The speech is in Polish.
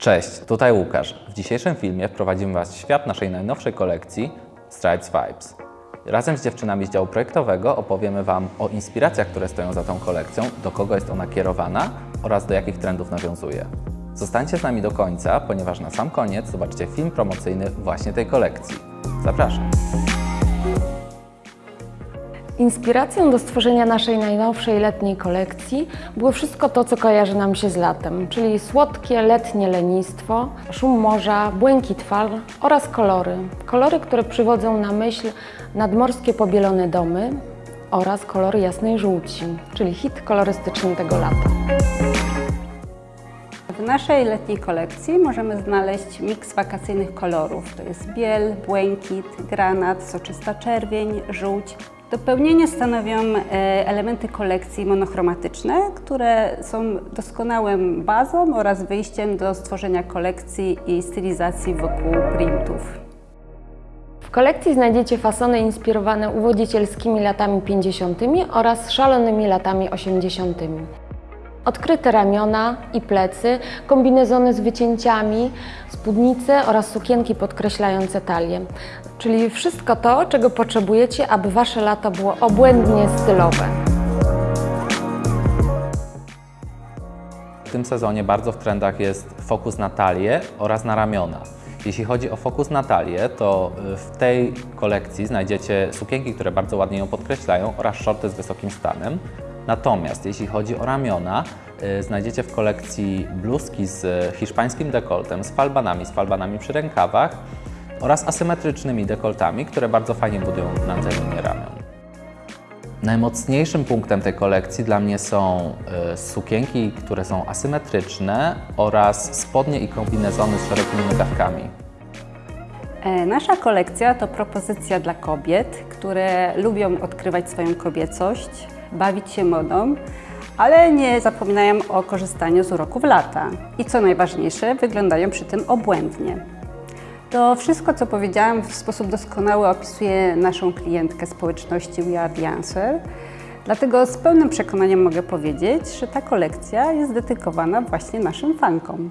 Cześć, tutaj Łukasz. W dzisiejszym filmie wprowadzimy Was w świat naszej najnowszej kolekcji Stripes Vibes. Razem z dziewczynami z działu projektowego opowiemy Wam o inspiracjach, które stoją za tą kolekcją, do kogo jest ona kierowana oraz do jakich trendów nawiązuje. Zostańcie z nami do końca, ponieważ na sam koniec zobaczycie film promocyjny właśnie tej kolekcji. Zapraszam! Inspiracją do stworzenia naszej najnowszej letniej kolekcji było wszystko to, co kojarzy nam się z latem, czyli słodkie letnie lenistwo, szum morza, błękit fal oraz kolory. Kolory, które przywodzą na myśl nadmorskie pobielone domy oraz kolory jasnej żółci, czyli hit kolorystyczny tego lata. W naszej letniej kolekcji możemy znaleźć miks wakacyjnych kolorów. To jest biel, błękit, granat, soczysta czerwień, żółć. Dopełnienie stanowią e, elementy kolekcji monochromatyczne, które są doskonałym bazą oraz wyjściem do stworzenia kolekcji i stylizacji wokół printów. W kolekcji znajdziecie fasony inspirowane uwodzicielskimi latami 50. oraz szalonymi latami 80. Odkryte ramiona i plecy, kombinezony z wycięciami, spódnice oraz sukienki podkreślające talię. Czyli wszystko to, czego potrzebujecie, aby Wasze lato było obłędnie stylowe. W tym sezonie bardzo w trendach jest fokus na talię oraz na ramiona. Jeśli chodzi o fokus na talię, to y, w tej kolekcji znajdziecie sukienki, które bardzo ładnie ją podkreślają oraz shorty z wysokim stanem. Natomiast jeśli chodzi o ramiona, y, znajdziecie w kolekcji bluzki z hiszpańskim dekoltem, z falbanami, z falbanami przy rękawach oraz asymetrycznymi dekoltami, które bardzo fajnie budują linię ramion. Najmocniejszym punktem tej kolekcji dla mnie są y, sukienki, które są asymetryczne oraz spodnie i kombinezony z szerokimi nogawkami. E, Nasza kolekcja to propozycja dla kobiet, które lubią odkrywać swoją kobiecość, bawić się modą, ale nie zapominają o korzystaniu z uroków lata. I co najważniejsze, wyglądają przy tym obłędnie. To wszystko, co powiedziałam, w sposób doskonały opisuje naszą klientkę społeczności We Are The Answer. Dlatego z pełnym przekonaniem mogę powiedzieć, że ta kolekcja jest dedykowana właśnie naszym fankom.